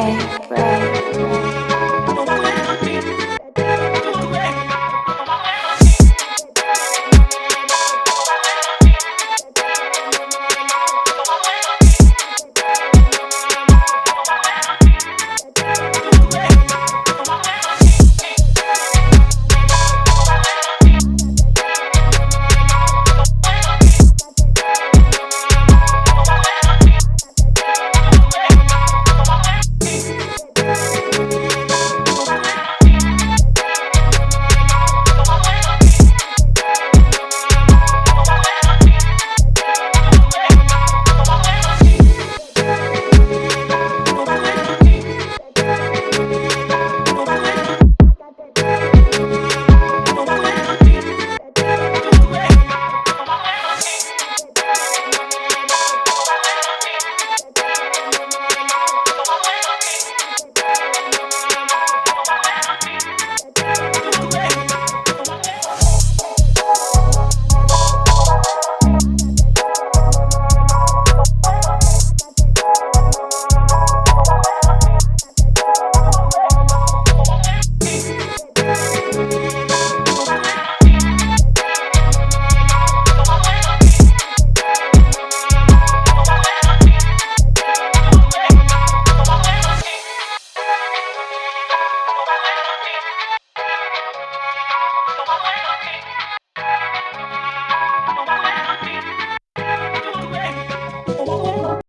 pray. Bye.